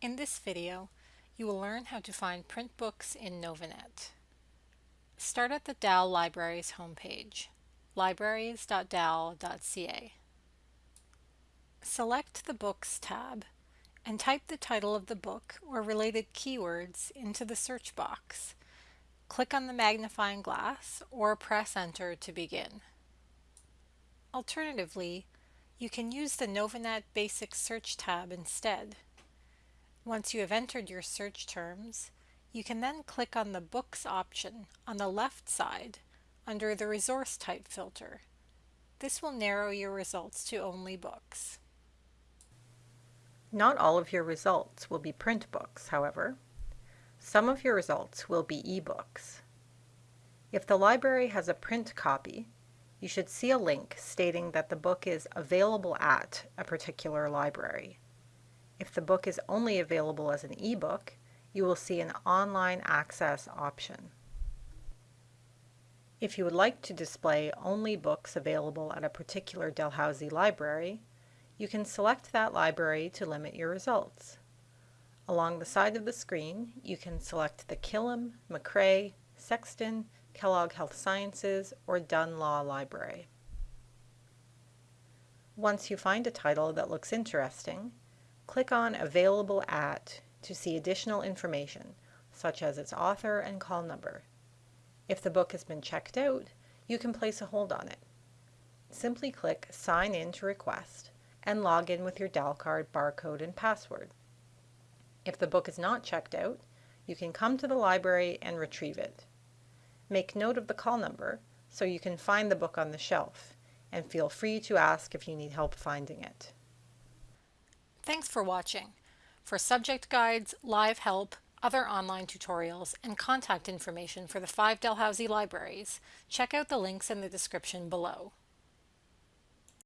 In this video, you will learn how to find print books in Novanet. Start at the Dal Libraries homepage, libraries.dal.ca. Select the Books tab and type the title of the book or related keywords into the search box. Click on the magnifying glass or press Enter to begin. Alternatively, you can use the Novanet Basic Search tab instead. Once you have entered your search terms, you can then click on the Books option on the left side under the Resource Type filter. This will narrow your results to only books. Not all of your results will be print books, however. Some of your results will be ebooks. If the library has a print copy, you should see a link stating that the book is available at a particular library. If the book is only available as an ebook, you will see an online access option. If you would like to display only books available at a particular Dalhousie library, you can select that library to limit your results. Along the side of the screen, you can select the Killam, MacRae, Sexton, Kellogg Health Sciences, or Dunn Law Library. Once you find a title that looks interesting, Click on Available At to see additional information, such as its author and call number. If the book has been checked out, you can place a hold on it. Simply click Sign in to request and log in with your DALcard barcode and password. If the book is not checked out, you can come to the library and retrieve it. Make note of the call number so you can find the book on the shelf, and feel free to ask if you need help finding it. Thanks for watching. For subject guides, live help, other online tutorials, and contact information for the five Dalhousie libraries, check out the links in the description below.